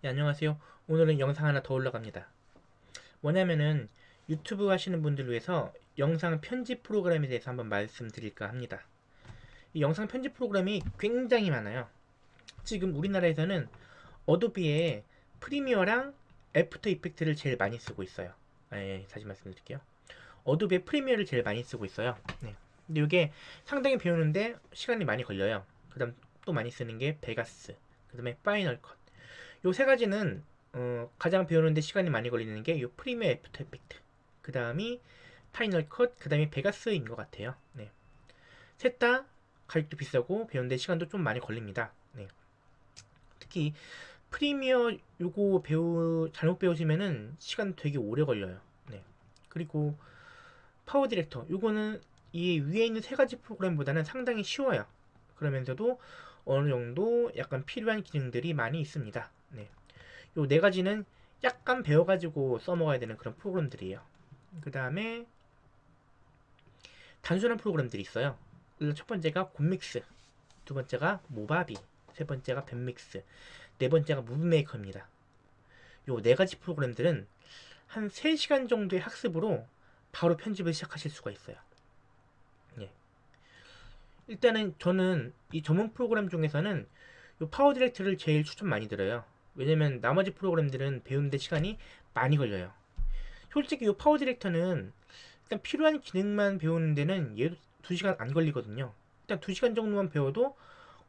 네, 안녕하세요. 오늘은 영상 하나 더 올라갑니다. 뭐냐면은 유튜브 하시는 분들 위해서 영상 편집 프로그램에 대해서 한번 말씀드릴까 합니다. 이 영상 편집 프로그램이 굉장히 많아요. 지금 우리나라에서는 어도비의 프리미어랑 애프터 이펙트를 제일 많이 쓰고 있어요. 아, 예, 다시 말씀드릴게요. 어도비의 프리미어를 제일 많이 쓰고 있어요. 네. 근데 이게 상당히 배우는데 시간이 많이 걸려요. 그 다음 또 많이 쓰는 게 베가스, 그 다음에 파이널 컷. 요 세 가지는 어, 가장 배우는데 시간이 많이 걸리는 게 요 프리미어 애프터 이펙트. 그 다음이 파이널 컷, 그 다음이 베가스인 것 같아요. 네. 셋 다 가격도 비싸고 배우는데 시간도 좀 많이 걸립니다. 네. 특히 프리미어 요거 배우 잘못 배우시면은 시간 되게 오래 걸려요. 네. 그리고 파워 디렉터 요거는 이 위에 있는 세 가지 프로그램보다는 상당히 쉬워요. 그러면서도 어느 정도 약간 필요한 기능들이 많이 있습니다. 네. 요 네 가지는 약간 배워가지고 써먹어야 되는 그런 프로그램들이에요. 그 다음에 단순한 프로그램들이 있어요. 첫 번째가 곰믹스, 두 번째가 모바비, 세 번째가 밴믹스, 네 번째가 무브메이커입니다. 요 네 가지 프로그램들은 한 3시간 정도의 학습으로 바로 편집을 시작하실 수가 있어요. 예. 일단은 저는 이 전문 프로그램 중에서는 요 파워 디렉트를 제일 추천 많이 드려요. 왜냐면 나머지 프로그램들은 배우는데 시간이 많이 걸려요. 솔직히 이 파워 디렉터는 일단 필요한 기능만 배우는 데는 얘도 2시간 안 걸리거든요. 일단 2시간 정도만 배워도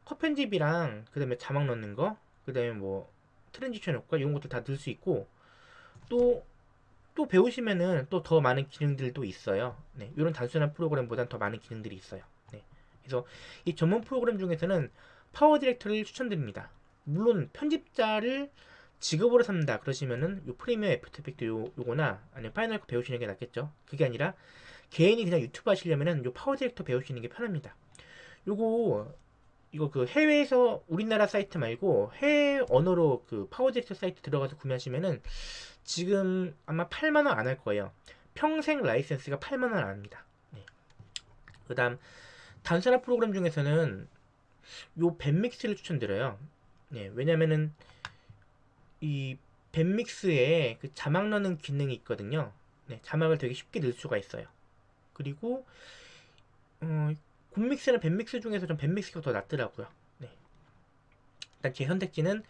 컷 편집이랑 그 다음에 자막 넣는 거, 그 다음에 뭐 transition 효과 이런 것들 다 넣을 수 있고 또또 배우시면은 또 더 많은 기능들도 있어요. 네, 이런 단순한 프로그램보단 더 많은 기능들이 있어요. 네, 그래서 이 전문 프로그램 중에서는 파워 디렉터를 추천드립니다. 물론 편집자를 직업으로 삼는다 그러시면은 요 프리미어 애프터 이펙트 요, 요거나 아니면 파이널 컷 배우시는 게 낫겠죠. 그게 아니라 개인이 그냥 유튜브 하시려면은 요 파워 디렉터 배우시는 게 편합니다. 요거 이거 그 해외에서 우리나라 사이트 말고 해외 언어로 그 파워 디렉터 사이트 들어가서 구매하시면은 지금 아마 8만 원 안 할 거예요. 평생 라이센스가 8만 원 안 합니다. 네. 그 다음 단순한 프로그램 중에서는 요 뱁믹스를 추천드려요. 네, 왜냐면은 이 뱁믹스에 그 자막 넣는 기능이 있거든요. 네, 자막을 되게 쉽게 넣을 수가 있어요. 그리고 어, 곰믹스나 뱁믹스 중에서 좀 뱁믹스가 더 낫더라고요. 네. 일단 제 선택지는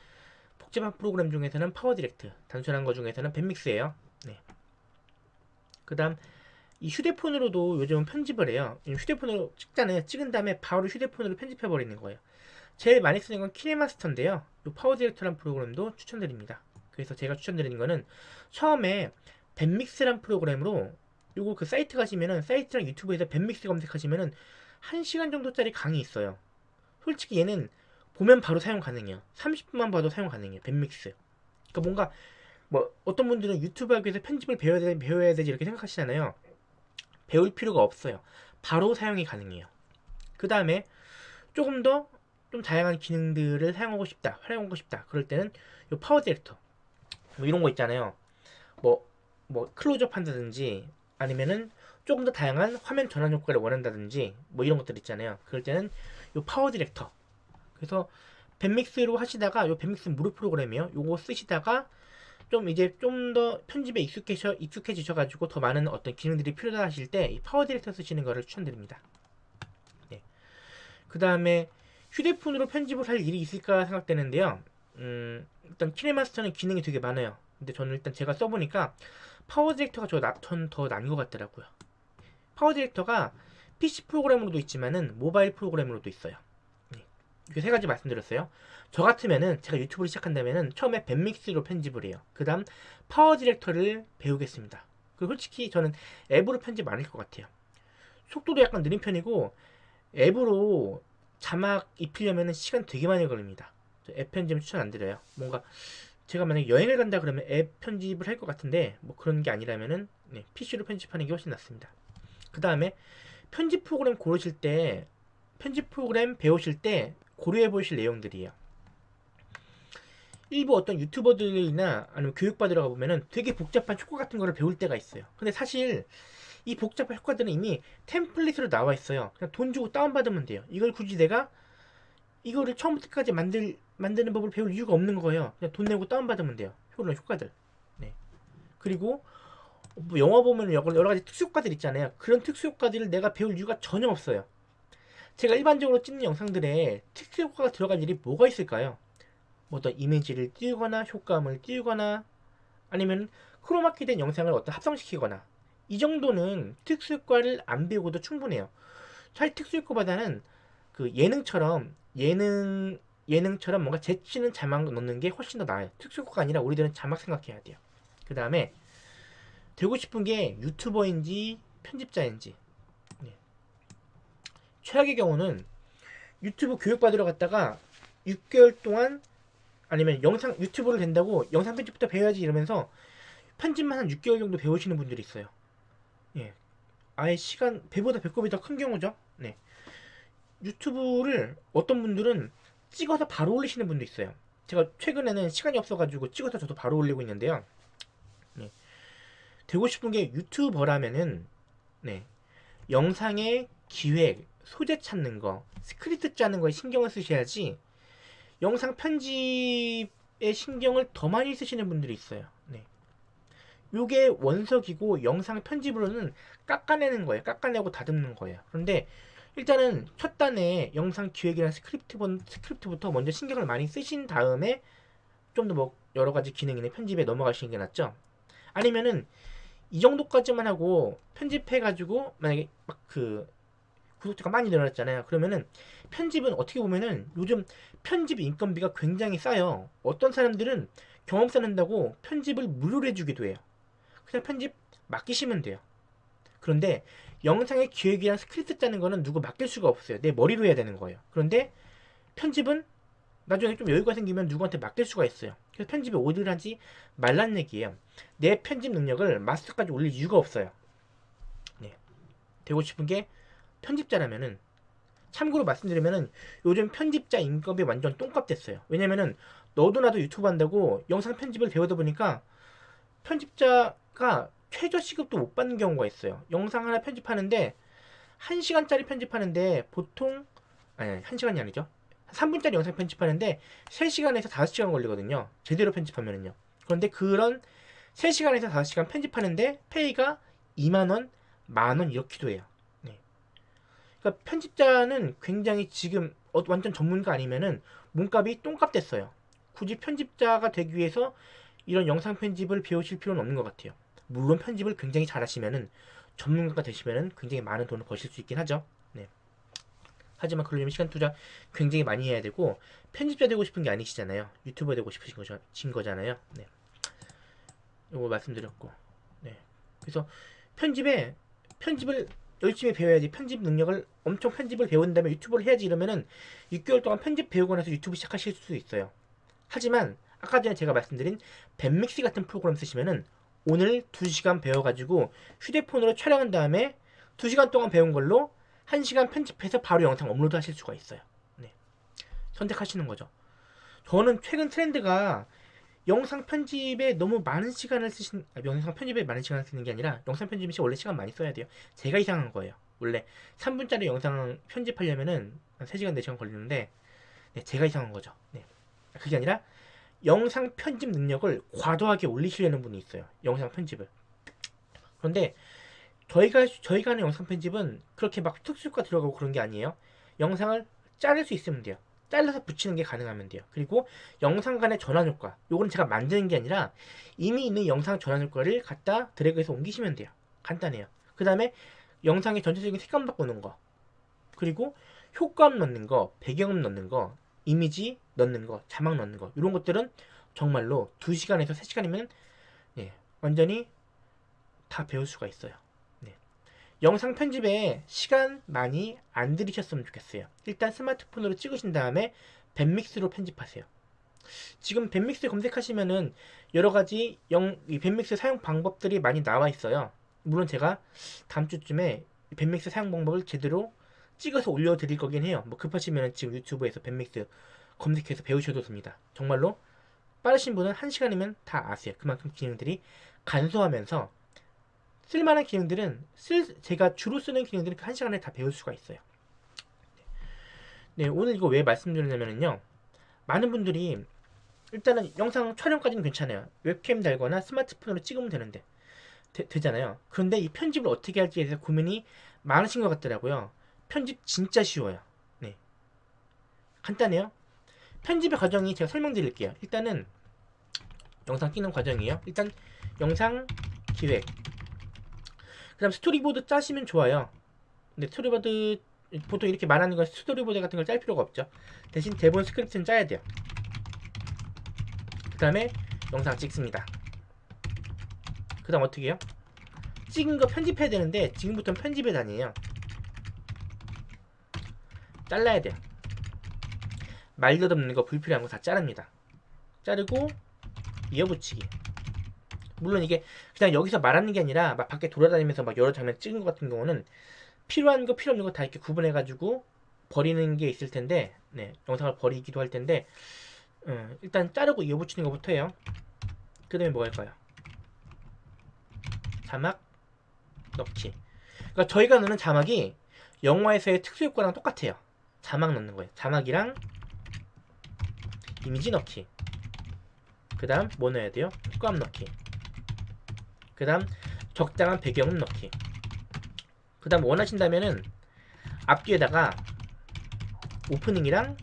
복잡한 프로그램 중에서는 파워 디렉트, 단순한 거 중에서는 뱁믹스예요. 네. 그 다음 이 휴대폰으로도 요즘은 편집을 해요. 휴대폰으로 찍잖아요. 찍은 다음에 바로 휴대폰으로 편집해 버리는 거예요. 제일 많이 쓰는 건 키네마스터인데요. 이 파워 디렉터란 프로그램도 추천드립니다. 그래서 제가 추천드리는 거는 처음에 밴믹스란 프로그램으로 요거 그 사이트 가시면은 사이트랑 유튜브에서 밴믹스 검색하시면은 1시간 정도짜리 강의 있어요. 솔직히 얘는 보면 바로 사용 가능해요. 30분만 봐도 사용 가능해요. 밴믹스. 그러니까 뭔가 뭐 어떤 분들은 유튜브 하기 위해서 편집을 배워야, 되, 배워야 되지 이렇게 생각하시잖아요. 배울 필요가 없어요. 바로 사용이 가능해요. 그 다음에 조금 더 좀 다양한 기능들을 사용하고 싶다, 활용하고 싶다. 그럴 때는 이 PowerDirector 뭐 이런 거 있잖아요. 뭐, 뭐 클로즈업 한다든지 아니면은 조금 더 다양한 화면 전환 효과를 원한다든지 뭐 이런 것들 있잖아요. 그럴 때는 이 PowerDirector. 그래서 뱁믹스로 하시다가 이 뱁믹스 무료 프로그램이요. 요거 쓰시다가 좀 이제 좀 더 편집에 익숙해져 익숙해지셔 가지고 더 많은 어떤 기능들이 필요하다 하실 때 이 PowerDirector 쓰시는 거를 추천드립니다. 네. 그 다음에 휴대폰으로 편집을 할 일이 있을까 생각되는데요. 음, 일단 KineMaster는 기능이 되게 많아요. 근데 저는 일단 제가 써보니까 PowerDirector가 저 더 나은 것 같더라고요. PowerDirector가 PC 프로그램으로도 있지만은 모바일 프로그램으로도 있어요. 네. 이렇게 세 가지 말씀드렸어요. 저 같으면은 제가 유튜브를 시작한다면은 처음에 뱁믹스로 편집을 해요. 그 다음 PowerDirector를 배우겠습니다. 그리고 솔직히 저는 앱으로 편집 많을 것 같아요. 속도도 약간 느린 편이고 앱으로 자막 입히려면 시간 되게 많이 걸립니다. 앱 편집은 추천 안 드려요. 뭔가 제가 만약에 여행을 간다 그러면 앱 편집을 할 것 같은데 뭐 그런 게 아니라면은 네, PC로 편집하는 게 훨씬 낫습니다. 그 다음에 편집 프로그램 고르실 때 편집 프로그램 배우실 때 고려해 보실 내용들이에요. 일부 어떤 유튜버들이나 아니면 교육받으러 가보면은 되게 복잡한 효과 같은 거를 배울 때가 있어요. 근데 사실 이 복잡한 효과들은 이미 템플릿으로 나와 있어요. 그냥 돈 주고 다운받으면 돼요. 이걸 굳이 내가 이거를 처음부터 까지 만들 만드는 법을 배울 이유가 없는 거예요. 그냥 돈 내고 다운받으면 돼요. 효율 효과들. 네. 그리고 뭐 영화 보면 여러 가지 특수효과들 있잖아요. 그런 특수효과들을 내가 배울 이유가 전혀 없어요. 제가 일반적으로 찍는 영상들에 특수효과가 들어갈 일이 뭐가 있을까요? 뭐 어떤 이미지를 띄우거나 효과음을 띄우거나 아니면 크로마키 된 영상을 어떤 합성시키거나 이 정도는 특수효과를 안 배우고도 충분해요. 사실 특수효과보다는 그 예능처럼 예능 예능처럼 뭔가 재치는 자막 넣는 게 훨씬 더 나아요. 특수효과가 아니라 우리들은 자막 생각해야 돼요. 그 다음에 되고 싶은 게 유튜버인지 편집자인지 네. 최악의 경우는 유튜브 교육받으러 갔다가 6개월 동안 아니면 영상 유튜브를 된다고 영상 편집부터 배워야지 이러면서 편집만 한 6개월 정도 배우시는 분들이 있어요. 예. 아예 시간 배보다 배꼽이 더 큰 경우죠. 네. 유튜브를 어떤 분들은 찍어서 바로 올리시는 분도 있어요. 제가 최근에는 시간이 없어가지고 찍어서 저도 바로 올리고 있는데요. 네. 되고 싶은 게 유튜버라면은 네. 영상의 기획, 소재 찾는 거, 스크립트 짜는 거에 신경을 쓰셔야지 영상 편집에 신경을 더 많이 쓰시는 분들이 있어요. 네. 요게 원석이고 영상 편집으로는 깎아내는 거예요. 깎아내고 다듬는 거예요. 그런데 일단은 첫 단에 영상 기획이나 스크립트 스크립트부터 먼저 신경을 많이 쓰신 다음에 좀 더 뭐 여러 가지 기능이나 편집에 넘어가시는 게 낫죠. 아니면은 이 정도까지만 하고 편집해가지고 만약에 막 그 구독자가 많이 늘어났잖아요. 그러면은 편집은 어떻게 보면은 요즘 편집 인건비가 굉장히 싸요. 어떤 사람들은 경험 쌓는다고 편집을 무료로 해주기도 해요. 그냥 편집 맡기시면 돼요. 그런데 영상의 기획이랑 스크립트 짜는 거는 누구 맡길 수가 없어요. 내 머리로 해야 되는 거예요. 그런데 편집은 나중에 좀 여유가 생기면 누구한테 맡길 수가 있어요. 그래서 편집에 오디를 하지 말란 얘기예요. 내 편집 능력을 마스터까지 올릴 이유가 없어요. 네. 되고 싶은 게 편집자라면은 참고로 말씀드리면은 요즘 편집자 인건비 완전 똥값 됐어요. 왜냐면은 너도 나도 유튜브 한다고 영상 편집을 배우다 보니까 편집자가 최저 시급도 못 받는 경우가 있어요. 영상 하나 편집하는데 1시간짜리 편집하는데 보통 아니 1시간이 아니죠. 3분짜리 영상 편집하는데 3시간에서 5시간 걸리거든요. 제대로 편집하면은요. 그런데 그런 3시간에서 5시간 편집하는데 페이가 2만원, 만원 이렇게도 해요. 네. 그러니까 편집자는 굉장히 지금 어, 완전 전문가 아니면은 몸값이 똥값 됐어요. 굳이 편집자가 되기 위해서 이런 영상 편집을 배우실 필요는 없는 것 같아요. 물론 편집을 굉장히 잘하시면은 전문가가 되시면은 굉장히 많은 돈을 버실 수 있긴 하죠. 네. 하지만 그러려면 시간 투자 굉장히 많이 해야 되고 편집자 되고 싶은 게 아니시잖아요. 유튜버 되고 싶으신 거죠, 진 거잖아요. 네. 이거 말씀드렸고, 네. 그래서 편집에 편집을 열심히 배워야지 편집 능력을 엄청 편집을 배운 다음에 유튜브를 해야지 이러면은 6개월 동안 편집 배우고 나서 유튜브 시작하실 수 있어요. 하지만 아까 전에 제가 말씀드린 밴믹스 같은 프로그램 쓰시면은 오늘 2시간 배워가지고 휴대폰으로 촬영한 다음에 2시간 동안 배운 걸로 1시간 편집해서 바로 영상 업로드 하실 수가 있어요. 네. 선택하시는 거죠. 저는 최근 트렌드가 영상 편집에 너무 많은 시간을 쓰신 아, 영상 편집에 많은 시간을 쓰는 게 아니라 영상 편집이 원래 시간 많이 써야 돼요. 제가 이상한 거예요. 원래 3분짜리 영상 편집하려면은 3시간 4시간 걸리는데 네, 제가 이상한 거죠. 네. 그게 아니라 영상 편집 능력을 과도하게 올리시려는 분이 있어요. 영상 편집을. 그런데 저희가 저희가 하는 영상 편집은 그렇게 막 특수효과 들어가고 그런 게 아니에요. 영상을 자를 수 있으면 돼요. 잘라서 붙이는 게 가능하면 돼요. 그리고 영상 간의 전환 효과. 요거는 제가 만드는 게 아니라 이미 있는 영상 전환 효과를 갖다 드래그해서 옮기시면 돼요. 간단해요. 그 다음에 영상의 전체적인 색감 바꾸는 거. 그리고 효과음 넣는 거, 배경음 넣는 거, 이미지 넣는 거, 자막 넣는 거 이런 것들은 정말로 2시간에서 3시간이면 예, 완전히 다 배울 수가 있어요. 네. 영상 편집에 시간 많이 안 들이셨으면 좋겠어요. 일단 스마트폰으로 찍으신 다음에 밴믹스로 편집하세요. 지금 밴믹스 검색하시면은 여러 가지 밴믹스 사용 방법들이 많이 나와 있어요. 물론 제가 다음 주쯤에 밴믹스 사용 방법을 제대로 찍어서 올려드릴 거긴 해요. 뭐 급하시면 지금 유튜브에서 밴믹스 검색해서 배우셔도 됩니다. 정말로 빠르신 분은 1시간이면 다 아세요. 그만큼 기능들이 간소하면서 쓸만한 기능들은 쓸, 제가 주로 쓰는 기능들은 그 1시간에 다 배울 수가 있어요. 네, 오늘 이거 왜 말씀드리냐면요. 많은 분들이 일단은 영상 촬영까지는 괜찮아요. 웹캠 달거나 스마트폰으로 찍으면 되는데 되, 잖아요 그런데 이 편집을 어떻게 할지에 대해서 고민이 많으신 것 같더라고요. 편집 진짜 쉬워요. 네. 간단해요. 편집의 과정이 제가 설명드릴게요. 일단은 영상 찍는 과정이에요. 일단 영상 기획. 그 다음 스토리보드 짜시면 좋아요. 근데 스토리보드 보통 이렇게 말하는 건 스토리보드 같은 걸 짤 필요가 없죠. 대신 대본 스크립트는 짜야 돼요. 그 다음에 영상 찍습니다. 그 다음 어떻게 해요? 찍은 거 편집해야 되는데 지금부터는 편집에 다니에요. 잘라야 돼요. 말도 없는 거 불필요한 거 다 자릅니다. 자르고 이어붙이기. 물론 이게 그냥 여기서 말하는 게 아니라 막 밖에 돌아다니면서 막 여러 장면 찍은 것 같은 경우는 필요한 거 필요 없는 거 다 이렇게 구분해 가지고 버리는 게 있을 텐데 네 영상을 버리기도 할 텐데 음, 일단 자르고 이어붙이는 것부터 해요. 그 다음에 뭐 할까요? 자막 넣기. 그러니까 저희가 넣는 자막이 영화에서의 특수 효과랑 똑같아요. 자막 넣는 거예요. 자막이랑 이미지 넣기. 그 다음 뭐 넣어야 돼요? 효과음 넣기. 그 다음 적당한 배경음 넣기. 그 다음 원하신다면은 앞뒤에다가 오프닝이랑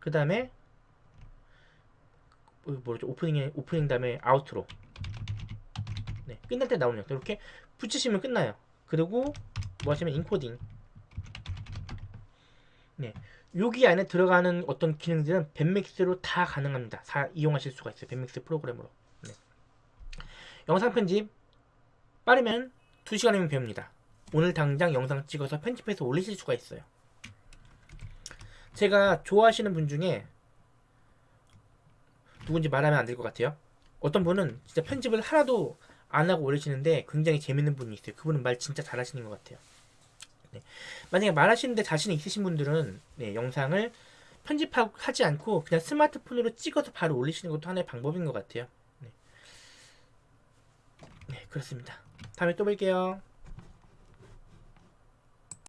그 다음에 뭐죠? 오프닝 오프닝 다음에 아우트로. 네, 끝날 때 나오는 이렇게 붙이시면 끝나요. 그리고 뭐 하시면 인코딩. 네, 여기 안에 들어가는 어떤 기능들은 밴믹스로 다 가능합니다. 다 이용하실 수가 있어요. 밴믹스 프로그램으로. 네. 영상 편집 빠르면 2시간이면 배웁니다. 오늘 당장 영상 찍어서 편집해서 올리실 수가 있어요. 제가 좋아하시는 분 중에 누군지 말하면 안 될 것 같아요. 어떤 분은 진짜 편집을 하나도 안 하고 올리시는데 굉장히 재밌는 분이 있어요. 그분은 말 진짜 잘하시는 것 같아요. 네. 만약에 말하시는데 자신이 있으신 분들은 네, 영상을 편집하지 않고 그냥 스마트폰으로 찍어서 바로 올리시는 것도 하나의 방법인 것 같아요. 네, 네 그렇습니다. 다음에 또 뵐게요.